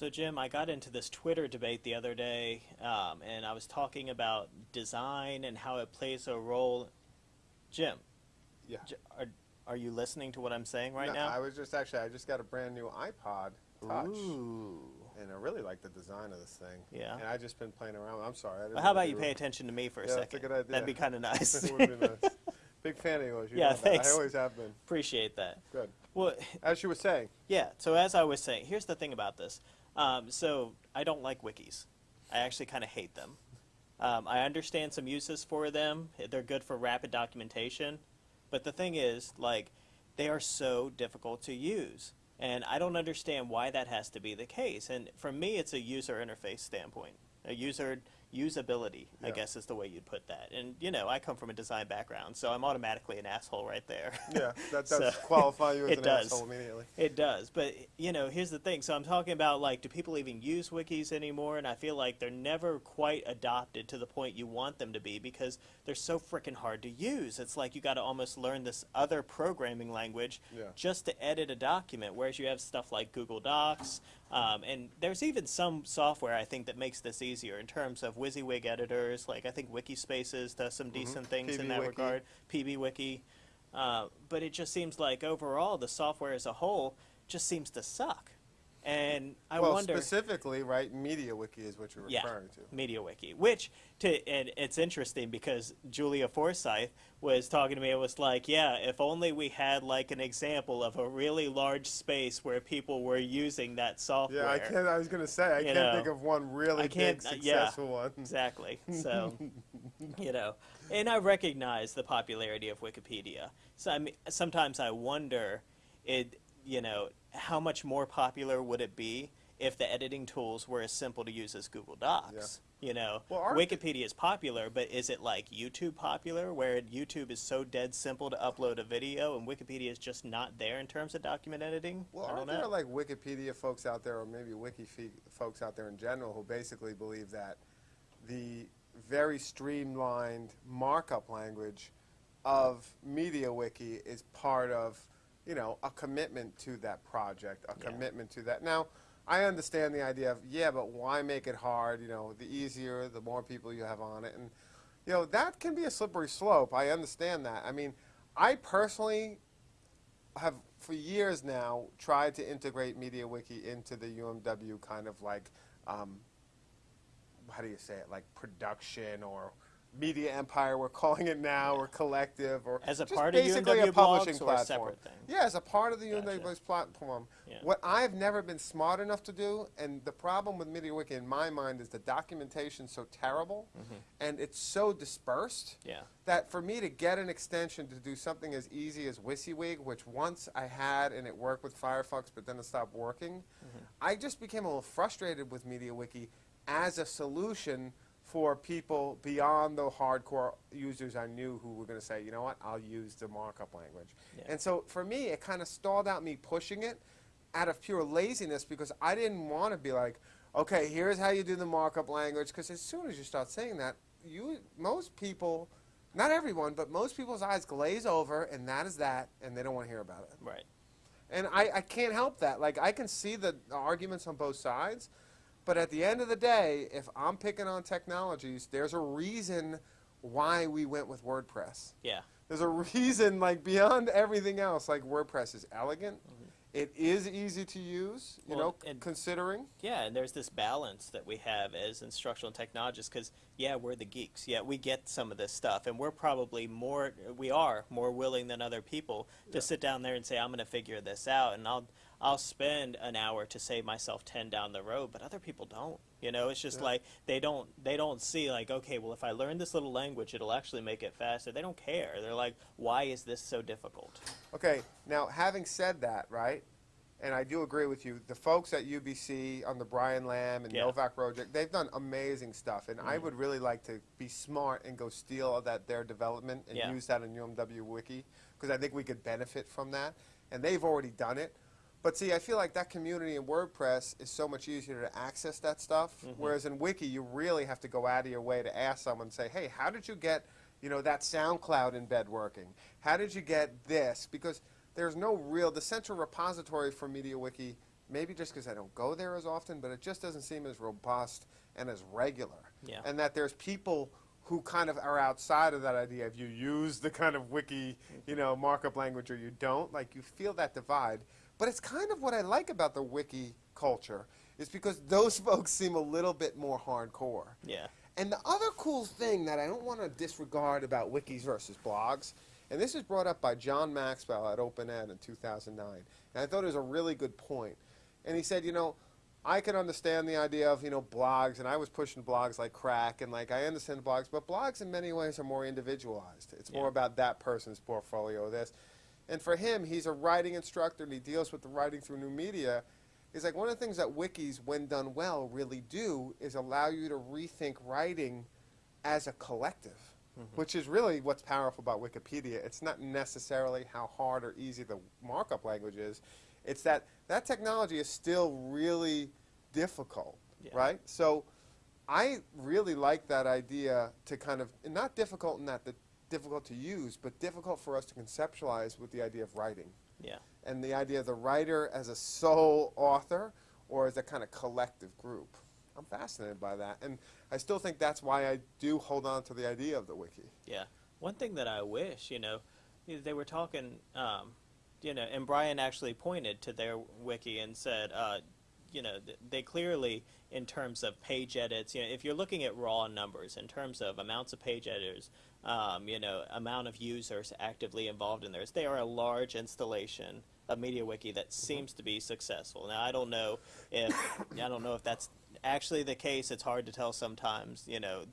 So, Jim, I got into this Twitter debate the other day, um, and I was talking about design and how it plays a role. Jim, Yeah. J- are, are you listening to what I'm saying right No, now? I was just actually, I just got a brand new iPod Touch. Ooh. And I really like the design of this thing. Yeah. And I just been playing around. I'm sorry. Well, how about you pay attention to me for a Yeah, that's second? a good idea. That'd be kind of nice. it would be nice. Big fan of yours. You Yeah, know that. thanks. I always have been. Appreciate that. Good. Well, As you were saying. Yeah, so as I was saying, here's the thing about this. Um, so I don't like wikis. I actually kind of hate them. Um, I understand some uses for them. They're good for rapid documentation. But the thing is, like, they are so difficult to use. And I don't understand why that has to be the case. And for me, it's a user interface standpoint, a user usability, I guess is the way you'd put that. And, you know, I come from a design background, so I'm automatically an asshole right there. Yeah, that does So, qualify you as it an does. asshole immediately. It does, but you know, here's the thing. So I'm talking about like, do people even use wikis anymore? And I feel like they're never quite adopted to the point you want them to be because they're so freaking hard to use. It's like you got to almost learn this other programming language Yeah. just to edit a document. Whereas you have stuff like Google Docs, um, and there's even some software I think that makes this easier in terms of WYSIWYG editors. Like I think Wikispaces does some decent things in that PBWiki. regard. PBWiki. Uh, but it just seems like overall the software as a whole just seems to suck. And I well, wonder, specifically, right, MediaWiki is what you're yeah, referring to. MediaWiki, which to and it's interesting because Julia Forsyth was talking to me. It was like, yeah, if only we had like an example of a really large space where people were using that software. Yeah, I can't. I was gonna say I You can't know, think of one really big uh, yeah. successful one. Exactly. So, you know, and I recognize the popularity of Wikipedia. So I mean, sometimes I wonder, it, you know, how much more popular would it be if the editing tools were as simple to use as Google Docs? You know, Well, Wikipedia is popular, but is it like YouTube popular, where YouTube is so dead simple to upload a video, and Wikipedia is just not there in terms of document editing? Well, I don't aren't know. there like Wikipedia folks out there, or maybe Wiki folks out there in general, who basically believe that the very streamlined markup language of MediaWiki is part of, you know, a commitment to that project, a Yeah. commitment to that. Now, I understand the idea of yeah, but why make it hard? You know, the easier, the more people you have on it, and you know that can be a slippery slope. I understand that. I mean, I personally have for years now tried to integrate MediaWiki into the UMW kind of like, um, how do you say it, like production or media empire we're calling it now, or collective, or As a part of basically a UMW publishing blogs or a platform. separate thing? Yeah, as a part of the Gotcha. UMW platform. Yeah. What I've never been smart enough to do, and the problem with MediaWiki in my mind is the documentation's so terrible, Mm-hmm. and it's so dispersed Yeah. that for me to get an extension to do something as easy as WYSIWYG, which once I had and it worked with Firefox, but then it stopped working, I just became a little frustrated with MediaWiki as a solution for people beyond the hardcore users I knew who were going to say, you know what, I'll use the markup language. Yeah. And so for me, it kind of stalled out me pushing it out of pure laziness because I didn't want to be like, okay, here's how you do the markup language. Because as soon as you start saying that, you most people, not everyone, but most people's eyes glaze over, and that is that, and they don't want to hear about it. Right. And I, I can't help that. Like I can see the arguments on both sides, but at the end of the day, if I'm picking on technologies, there's a reason why we went with WordPress. Yeah. There's a reason, like beyond everything else, like WordPress is elegant. Mm-hmm. It is easy to use, you. Well, know, and- considering. Yeah, and there's this balance that we have as instructional technologists because, yeah, we're the geeks. Yeah, we get some of this stuff, and we're probably more, we are more willing than other people to sit down there and say, I'm going to figure this out, and I'll, I'll spend an hour to save myself 10 down the road, but other people don't. You know, it's just Yeah. like they don't they don't see like okay, well if I learn this little language, it'll actually make it faster. They don't care. They're like, why is this so difficult? Okay, now having said that, right, and I do agree with you, the folks at UBC on the Brian Lamb and Yeah. Novak project, they've done amazing stuff, and I Mhm. would really like to be smart and go steal all that their development and Yeah. use that in UMW Wiki because I think we could benefit from that, and they've already done it. But see, I feel like that community in WordPress is so much easier to access that stuff. Mhm. Whereas in Wiki, you really have to go out of your way to ask someone, say, "Hey, how did you get, you know, that SoundCloud embed working? How did you get this?" Because there's no real the central repository for MediaWiki maybe just because I don't go there as often, but it just doesn't seem as robust and as regular. Yeah. And that there's people who kind of are outside of that idea. If you use the kind of wiki, you know, markup language or you don't, like you feel that divide. But it's kind of what I like about the wiki culture is because those folks seem a little bit more hardcore. Yeah. And the other cool thing that I don't want to disregard about wikis versus blogs, and this is brought up by John Maxwell at OpenEd in 2009, and I thought it was a really good point. And he said, you know, I can understand the idea of, you know, blogs, and I was pushing blogs like crack, and like I understand blogs, but blogs in many ways are more individualized. It's more about that person's portfolio, this. And for him, he's a writing instructor, and he deals with the writing through new media. Is like one of the things that wikis, when done well, really do is allow you to rethink writing as a collective, Mm-hmm. which is really what's powerful about Wikipedia. It's not necessarily how hard or easy the markup language is. It's that that technology is still really difficult, Yeah. right? So I really like that idea to kind of not difficult in that the difficult to use, but difficult for us to conceptualize with the idea of writing Yeah. and the idea of the writer as a sole author or as a kind of collective group. I'm fascinated by that, and I still think that's why I do hold on to the idea of the wiki. Yeah. One thing that I wish, you know, they were talking, um, you know, and Brian actually pointed to their wiki and said, uh, you know, they clearly, in terms of page edits, you know, if you're looking at raw numbers in terms of amounts of page editors, um, you know, amount of users actively involved in theirs, they are a large installation of MediaWiki that seems to be successful. Now, I don't know if I don't know if that's actually the case. It's hard to tell sometimes. You know,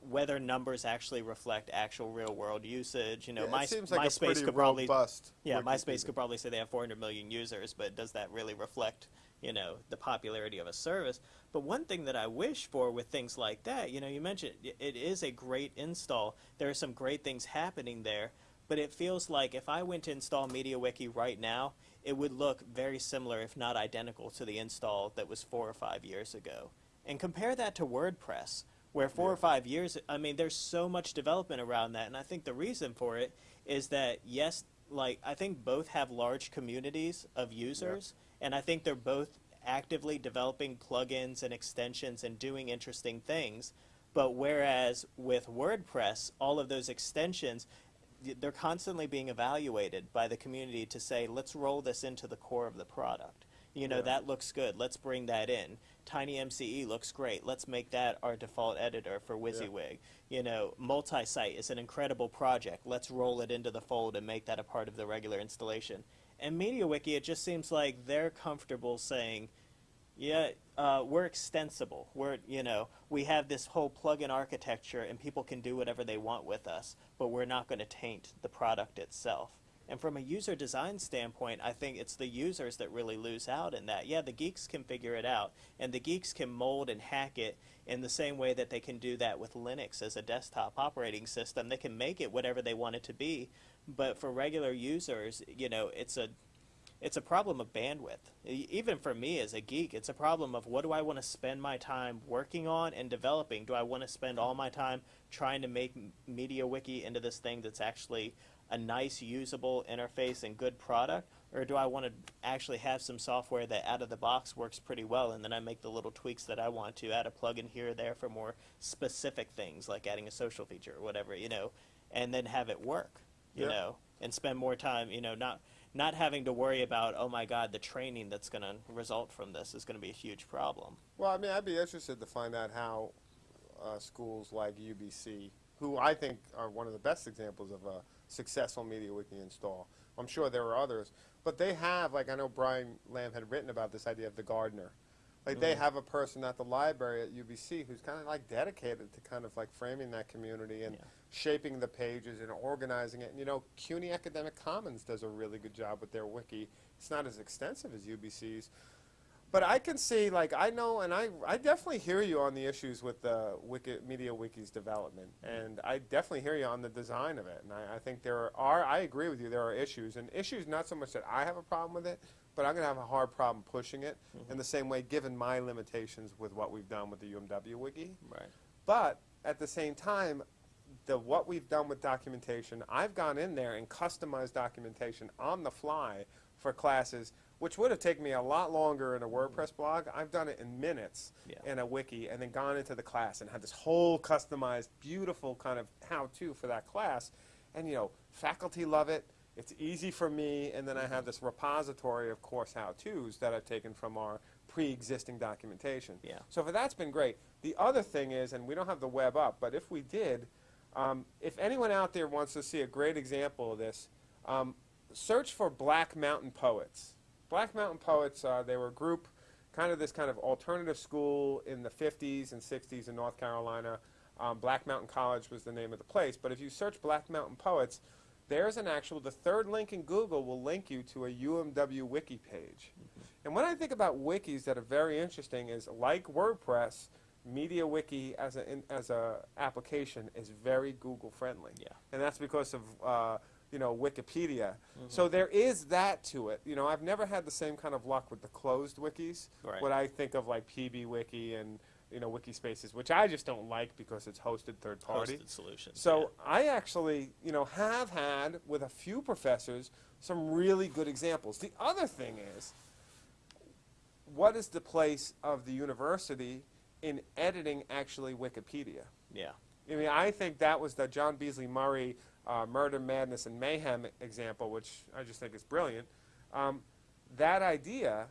whether numbers actually reflect actual real world usage. You know, Yeah, my, like MySpace could probably robust. yeah, MySpace could probably say they have 400 million users, but does that really reflect, you know, the popularity of a service? But one thing that I wish for with things like that, you know, you mentioned it is a great install. There are some great things happening there, but it feels like if I went to install MediaWiki right now, it would look very similar, if not identical, to the install that was four or five years ago. And compare that to WordPress, where four or five years, I mean, there's so much development around that. And I think the reason for it is that, yes, like, I think both have large communities of users, and I think they're both actively developing plugins and extensions and doing interesting things. But whereas with WordPress, all of those extensions, they're constantly being evaluated by the community to say, let's roll this into the core of the product. You know, Yeah. that looks good. Let's bring that in. Tiny MCE looks great. Let's make that our default editor for WYSIWYG. You know, multi-site is an incredible project. Let's roll it into the fold and make that a part of the regular installation. And MediaWiki, it just seems like they're comfortable saying, yeah, uh, we're extensible. We're, you know, we have this whole plug-in architecture and people can do whatever they want with us, but we're not going to taint the product itself. And from a user design standpoint, I think it's the users that really lose out in that. Yeah, the geeks can figure it out, and the geeks can mold and hack it in the same way that they can do that with Linux as a desktop operating system. They can make it whatever they want it to be, but for regular users, you know, it's a it's a problem of bandwidth. Even for me as a geek, it's a problem of what do I want to spend my time working on and developing? Do I want to spend all my time trying to make MediaWiki into this thing that's actually a nice, usable interface and good product? Or do I want to actually have some software that out of the box works pretty well and then I make the little tweaks that I want to, add a plugin here or there for more specific things like adding a social feature or whatever, you know, and then have it work, you Yeah. know, and spend more time, you know, not not having to worry about oh my god the training that's going to result from this is going to be a huge problem Well, I mean, I'd be interested to find out how uh, schools like UBC, who I think are one of the best examples of a successful MediaWiki install. I'm sure there are others, but they have, like I know Brian Lamb had written about this idea of the gardener. Like they have a person at the library at UBC who's kind of like dedicated to kind of like framing that community and Yeah. shaping the pages and organizing it. And you know, CUNY Academic Commons does a really good job with their wiki. It's not as extensive as UBC's, but I can see, like, I know, and I, I definitely hear you on the issues with the Wiki, Media Wiki's development, mm-hmm. and I definitely hear you on the design of it. And I, I think there are, I agree with you, there are issues, and issues not so much that I have a problem with it, but I'm going to have a hard problem pushing it in mm-hmm. the same way, given my limitations with what we've done with the UMW Wiki. right But at the same time, the what we've done with documentation, I've gone in there and customized documentation on the fly for classes which would have taken me a lot longer in a mm-hmm. WordPress blog. I've done it in minutes Yeah. in a wiki and then gone into the class and had this whole customized, beautiful kind of how-to for that class. And you know, faculty love it. It's easy for me, and then I have this repository of course how-tos that I've taken from our pre-existing documentation. Yeah. So for that's been great. The other thing is, and we don't have the web up, but if we did, um, if anyone out there wants to see a great example of this, um, search for Black Mountain Poets. Black Mountain Poets, uh, they were a group, kind of this kind of alternative school in the 50s and 60s in North Carolina. Um, Black Mountain College was the name of the place. But if you search Black Mountain Poets, there's an actual, the third link in Google will link you to a UMW wiki page. And when I think about wikis that are very interesting is like WordPress, MediaWiki as a in, as a application is very Google friendly. Yeah. And that's because of uh, you know Wikipedia. So there is that to it. You know, I've never had the same kind of luck with the closed wikis. Right. What I think of like PBWiki and you know Wikispaces, which I just don't like because it's hosted third party. Hosted solutions. So I actually, you know, have had with a few professors some really good examples. The other thing is, what is the place of the university in editing actually Wikipedia? yeah. I mean, I think that was the Jon Beasley Murray uh, Murder, Madness, and Mayhem example, which I just think is brilliant. Um, that idea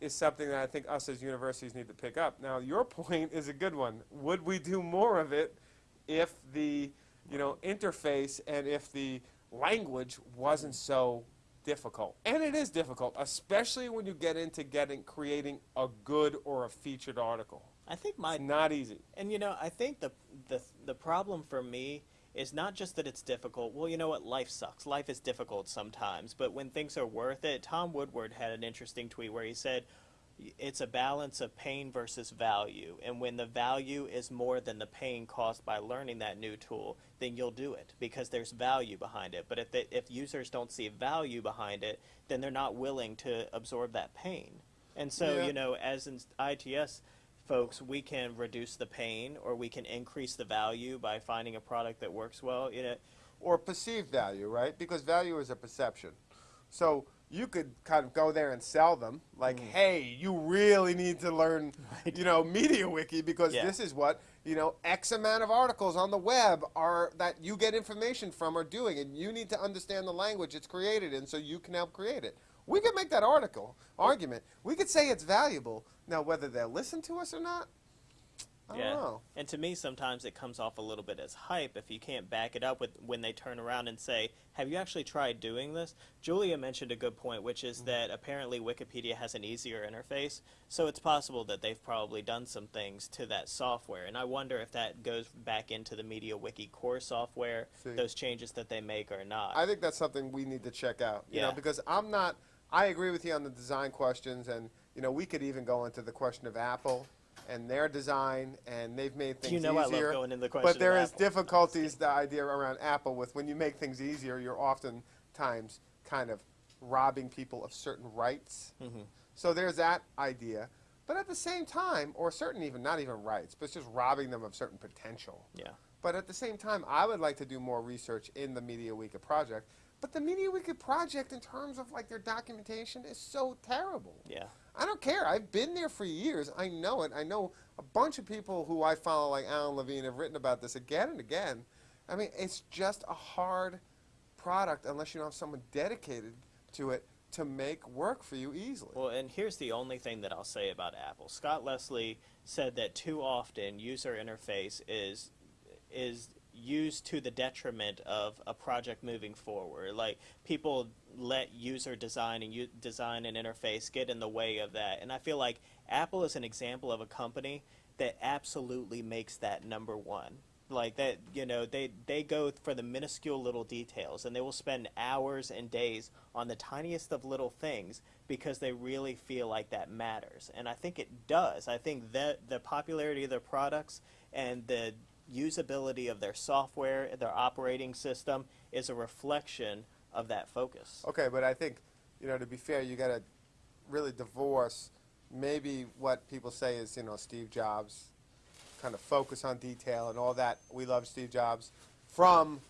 is something that I think us as universities need to pick up. Now, your point is a good one. Would we do more of it if the you know interface and if the language wasn't so difficult? And it is difficult, especially when you get into getting creating a good or a featured article. I think my It's not easy. And you know, I think the the the problem for me is not just that it's difficult. Well, you know what? Life sucks. Life is difficult sometimes, but when things are worth it, Tom Woodward had an interesting tweet where he said it's a balance of pain versus value. And when the value is more than the pain caused by learning that new tool, then you'll do it because there's value behind it. But if they, if users don't see value behind it, then they're not willing to absorb that pain. And so, Yeah. you know, as in ITS folks, we can reduce the pain or we can increase the value by finding a product that works well. in it. or perceived value, right? Because value is a perception. So you could kind of go there and sell them, like, Mm. hey, you really need to learn, you know, MediaWiki because Yeah. this is what you know X amount of articles on the web are that you get information from are doing, and you need to understand the language it's created in, so you can help create it. We could make that article argument. We could say it's valuable. Now, whether they'll listen to us or not, I yeah. don't know. And to me, sometimes it comes off a little bit as hype if you can't back it up with when they turn around and say, "Have you actually tried doing this?" Julia mentioned a good point, which is mm-hmm. that apparently Wikipedia has an easier interface, so it's possible that they've probably done some things to that software. And I wonder if that goes back into the MediaWiki core software, See. those changes that they make or not. I think that's something we need to check out. You know, Yeah. because I'm not. I agree with you on the design questions, and you know, we could even go into the question of Apple and their design, and they've made things you know I love easier. going into the question but there is Apple. difficulties. The idea around Apple with when you make things easier, you're oftentimes kind of robbing people of certain rights. Mm-hmm. So there's that idea. But at the same time, or certain even not even rights, but it's just robbing them of certain potential. Yeah. But at the same time, I would like to do more research in the Media MediaWiki project. But the Media MediaWiki project, in terms of like their documentation, is so terrible. Yeah. I don't care. I've been there for years. I know it. I know a bunch of people who I follow, like Alan Levine, have written about this again and again. I mean, it's just a hard product unless you don't have someone dedicated to it to make work for you easily. Well, and here's the only thing that I'll say about Apple. Scott Leslie said that too often user interface is is used to the detriment of a project moving forward. Like people let user design and design and interface get in the way of that. And I feel like Apple is an example of a company that absolutely makes that number one. Like that, you know, they they go for the minuscule little details, and they will spend hours and days on the tiniest of little things because they really feel like that matters. And I think it does. I think that the popularity of their products and the usability of their software, their operating system, is a reflection of that focus. Okay, but I think, you know, to be fair, you got to really divorce maybe what people say is, you know, Steve Jobs, kind of focus on detail and all that. We love Steve Jobs from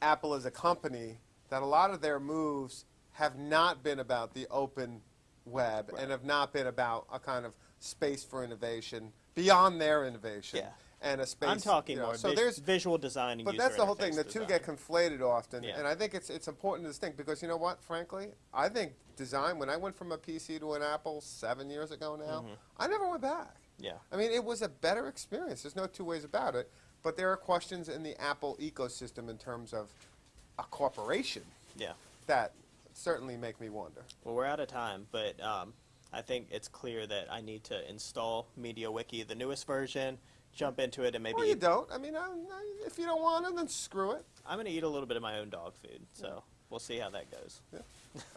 Apple as a company. That a lot of their moves have not been about the open web Right. and have not been about a kind of space for innovation beyond their innovation. Yeah. And a space. I'm talking you know, more so there's visual design but user that's the whole thing. The two get conflated often, Yeah. and I think it's it's important to distinct because you know what? Frankly, I think design. When I went from a PC to an Apple seven years ago now, Mm-hmm. I never went back. Yeah. I mean, it was a better experience. There's no two ways about it. But there are questions in the Apple ecosystem in terms of a corporation Yeah. that certainly make me wonder. Well, we're out of time, but um, I think it's clear that I need to install MediaWiki, the newest version, jump into it, and maybe Or you don't. I mean, I, I, if you don't want to, then screw it. I'm going to eat a little bit of my own dog food. So we'll see how that goes. Yeah.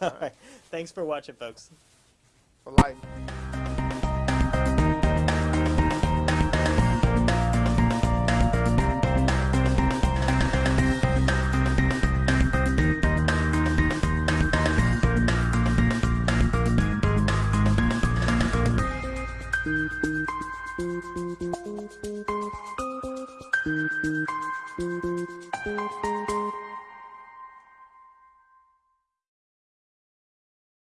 All right. Thanks for watching, folks. For life.